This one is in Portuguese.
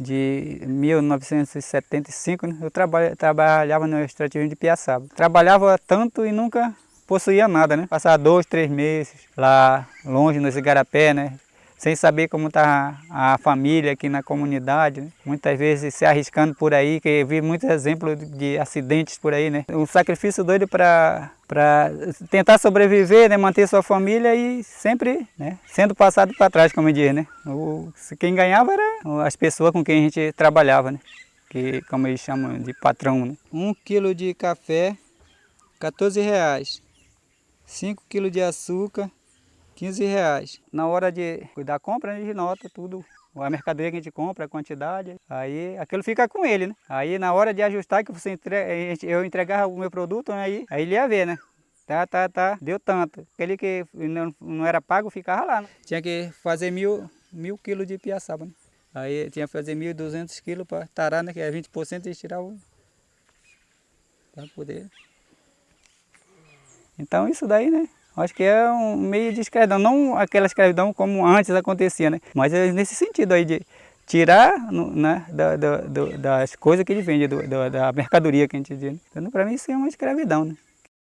de 1975, né? eu traba trabalhava no extrativismo de Piaçaba. Trabalhava tanto e nunca possuía nada, né? Passava dois, três meses lá longe no Igarapé, né? Sem saber como está a família aqui na comunidade, né? muitas vezes se arriscando por aí, que eu vi muitos exemplos de acidentes por aí, né? Um sacrifício doido para para tentar sobreviver, né, manter sua família e sempre né, sendo passado para trás, como diz, né? O, quem ganhava era as pessoas com quem a gente trabalhava, né? Que, como eles chamam de patrão, né? Um quilo de café, 14 reais. 5 quilos de açúcar, 15 reais. Na hora de da compra, a gente nota tudo. A mercadoria que a gente compra, a quantidade, aí aquilo fica com ele, né? Aí na hora de ajustar, que você entrega, eu entregava o meu produto, né? aí, aí ele ia ver, né? Tá, tá, tá, deu tanto. Aquele que não, não era pago ficava lá, né? Tinha que fazer mil, mil quilos de piaçaba, né? Aí tinha que fazer 1.200 quilos para tarar, né? Que é 20% e tirar o... Para poder... Então isso daí, né? Acho que é um meio de escravidão, não aquela escravidão como antes acontecia, né? Mas é nesse sentido aí de tirar né, da, da, das coisas que ele vende, do, da mercadoria que a gente diz. Então, para mim isso é uma escravidão, né?